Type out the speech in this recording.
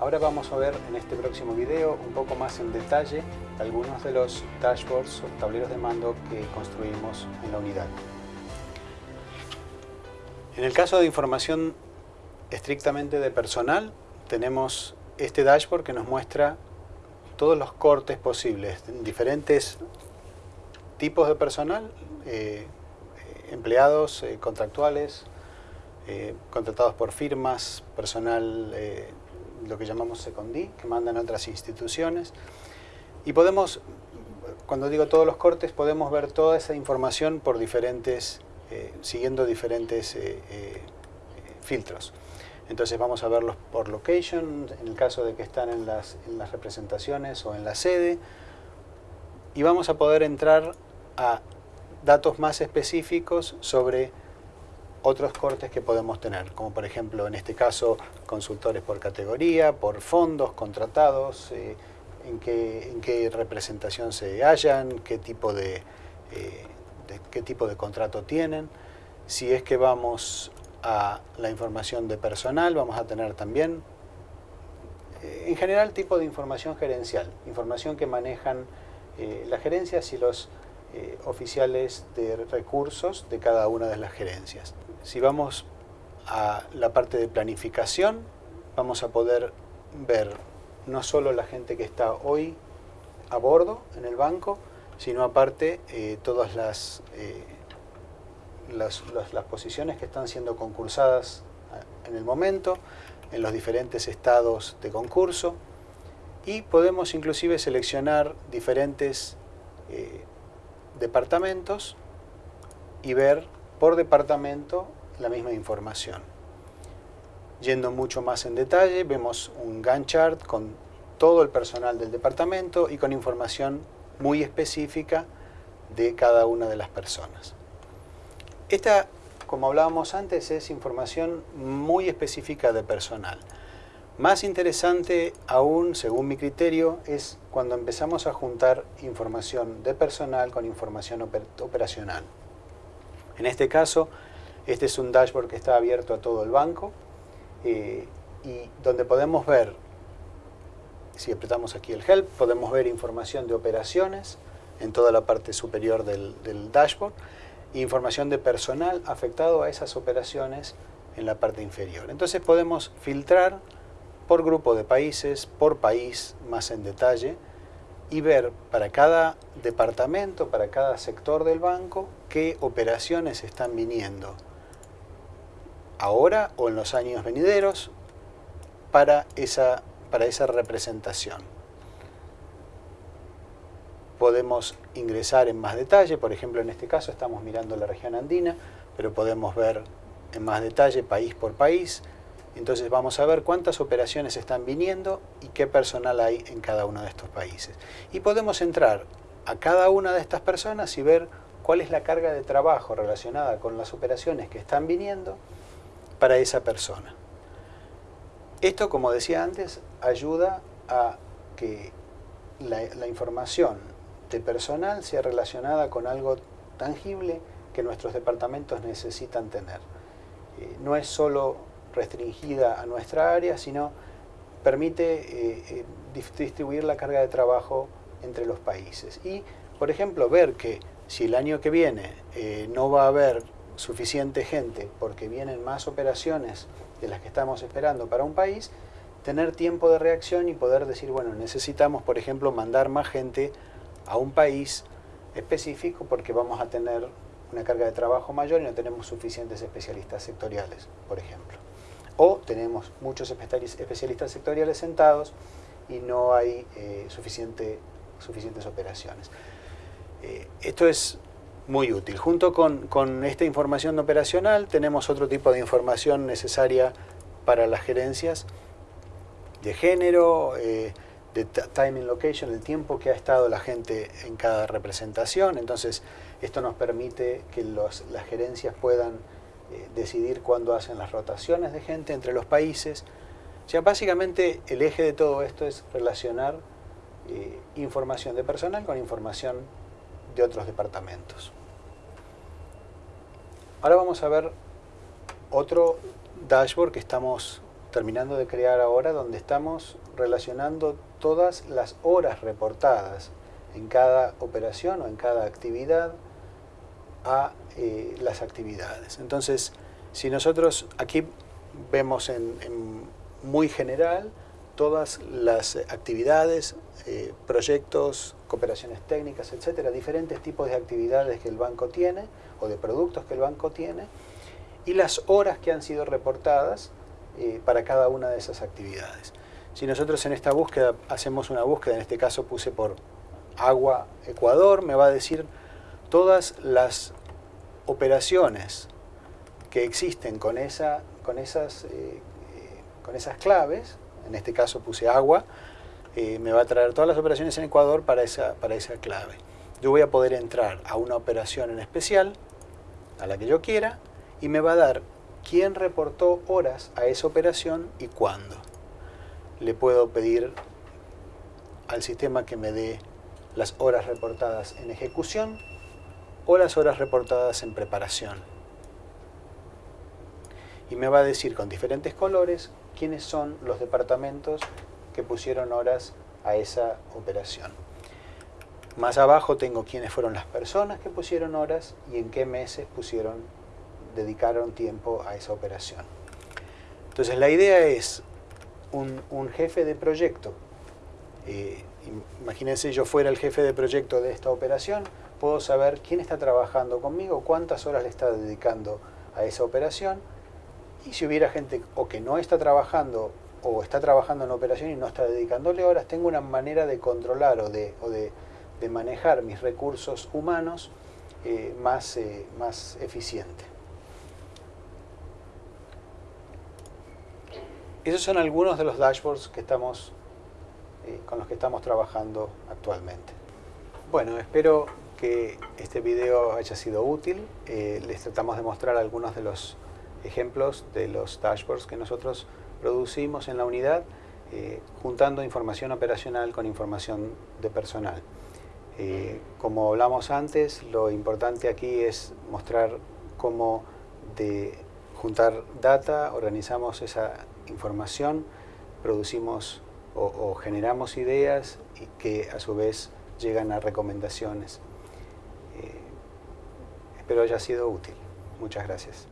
Ahora vamos a ver en este próximo video un poco más en detalle algunos de los dashboards o tableros de mando que construimos en la unidad. En el caso de información estrictamente de personal, tenemos este dashboard que nos muestra todos los cortes posibles, diferentes tipos de personal, eh, empleados eh, contractuales, eh, contratados por firmas, personal, lo que llamamos secondí, que mandan otras instituciones. Y podemos, cuando digo todos los cortes, podemos ver toda esa información por diferentes, siguiendo diferentes filtros. Entonces vamos a verlos por location, en el caso de que están en las, representaciones o en la sede. Y vamos a poder entrar a datos más específicos sobre otros cortes que podemos tener, como por ejemplo en este caso consultores por categoría, por fondos contratados, eh, en, qué, representación se hallan, qué tipo de, eh, de, qué tipo de contrato tienen. Si es que vamos a la información de personal, vamos a tener también, eh, en general, tipo de información gerencial, información que manejan las gerencias y los oficiales de recursos de cada una de las gerencias. Si vamos a la parte de planificación, vamos a poder ver no solo la gente que está hoy a bordo en el banco, sino aparte todas las las, posiciones que están siendo concursadas eh, en el momento, en los diferentes estados de concurso. Y podemos inclusive seleccionar diferentes eh, departamentos y ver por departamento la misma información. Yendo mucho más en detalle, vemos un Gantt chart con todo el personal del departamento y con información muy específica de cada una de las personas. Esta, como hablábamos antes, es información muy específica de personal. Más interesante aún, según mi criterio, es cuando empezamos a juntar información de personal con información operacional. En este caso, este es un dashboard que está abierto a todo el banco eh, y donde podemos ver, si apretamos aquí el Help, podemos ver información de operaciones en toda la parte superior del dashboard información de personal afectado a esas operaciones en la parte inferior. Entonces podemos filtrar por grupo de países, por país más en detalle y ver para cada departamento, para cada sector del banco, qué operaciones están viniendo ahora o en los años venideros para esa, para esa representación. Podemos ingresar en más detalle, por ejemplo en este caso estamos mirando la región andina, pero podemos ver en más detalle país por país, entonces vamos a ver cuántas operaciones están viniendo y qué personal hay en cada uno de estos países. Y podemos entrar a cada una de estas personas y ver cuál es la carga de trabajo relacionada con las operaciones que están viniendo para esa persona. Esto, como decía antes, ayuda a que la, información de personal sea relacionada con algo tangible que nuestros departamentos necesitan tener. Eh, no es solo restringida a nuestra área, sino permite eh, eh, distribuir la carga de trabajo entre los países. Y, por ejemplo, ver que si el año que viene no va a haber suficiente gente porque vienen más operaciones de las que estamos esperando para un país, tener tiempo de reacción y poder decir, bueno, necesitamos, por ejemplo, mandar más gente a un país específico porque vamos a tener una carga de trabajo mayor y no tenemos suficientes especialistas sectoriales, por ejemplo. O tenemos muchos especialistas sectoriales sentados y no hay eh, suficiente, suficientes operaciones. Eh, esto es muy útil. Junto con, con, esta información operacional tenemos otro tipo de información necesaria para las gerencias de género, eh, de time and location, el tiempo que ha estado la gente en cada representación. Entonces, esto nos permite que las gerencias puedan eh, decidir cuándo hacen las rotaciones de gente entre los países. O sea, básicamente el eje de todo esto es relacionar eh, información de personal con información de otros departamentos. Ahora vamos a ver otro dashboard que estamos terminando de crear ahora donde estamos relacionando todas las horas reportadas en cada operación o en cada actividad a eh, las actividades. Entonces, si nosotros aquí vemos en, muy general todas las actividades, eh, proyectos, cooperaciones técnicas, etcétera, diferentes tipos de actividades que el banco tiene o de productos que el banco tiene y las horas que han sido reportadas eh, para cada una de esas actividades. Si nosotros en esta búsqueda hacemos una búsqueda, en este caso puse por agua Ecuador, me va a decir todas las operaciones que existen con, esa, con, esas, eh, eh, con esas claves, en este caso puse agua, me va a traer todas las operaciones en Ecuador para esa, para esa clave. Yo voy a poder entrar a una operación en especial, a la que yo quiera, y me va a dar quién reportó horas a esa operación y cuándo. Le puedo pedir al sistema que me dé las horas reportadas en ejecución o las horas reportadas en preparación. Y me va a decir con diferentes colores quiénes son los departamentos que pusieron horas a esa operación. Más abajo tengo quiénes fueron las personas que pusieron horas y en qué meses pusieron dedicaron tiempo a esa operación. Entonces la idea es un, jefe de proyecto. Eh, imagínense yo fuera el jefe de proyecto de esta operación, puedo saber quién está trabajando conmigo, cuántas horas le está dedicando a esa operación y si hubiera gente o que no está trabajando o está trabajando en la operación y no está dedicándole horas, tengo una manera de controlar o de, de, manejar mis recursos humanos eh, más, eh, más eficiente. Esos son algunos de los dashboards que estamos, eh, con los que estamos trabajando actualmente. Bueno, espero que este video haya sido útil. Eh, les tratamos de mostrar algunos de los ejemplos de los dashboards que nosotros producimos en la unidad, eh, juntando información operacional con información de personal. como hablamos antes, lo importante aquí es mostrar cómo de juntar data, organizamos esa información, producimos o, generamos ideas y que a su vez llegan a recomendaciones. Espero haya sido útil. Muchas gracias.